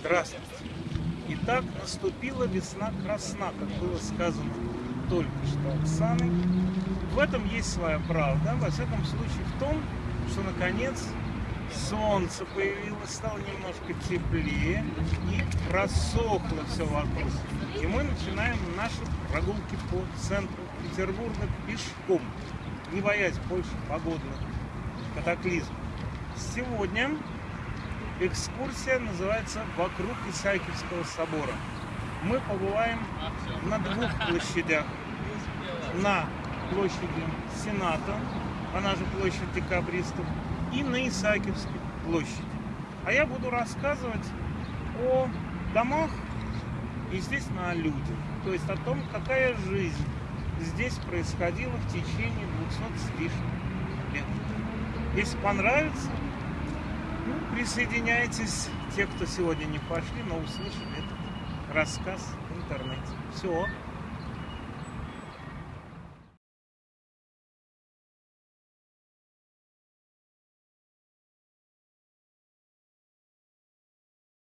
Здравствуйте. Итак, наступила весна красна, как было сказано только что Оксаной. В этом есть своя правда, во всяком случае в том, что наконец солнце появилось, стало немножко теплее и просохло все вокруг. И мы начинаем наши прогулки по центру Петербурга пешком, не боясь больше погодных катаклизмов. Сегодня экскурсия называется «Вокруг Исаакиевского собора». Мы побываем на двух площадях. На площади Сената, она же площадь декабристов, и на Исаакиевской площади. А я буду рассказывать о домах и, естественно, о людях. То есть о том, какая жизнь здесь происходила в течение 200 с лишним лет. Если понравится, ну, присоединяйтесь, те, кто сегодня не пошли, но услышали этот рассказ в интернете. Все.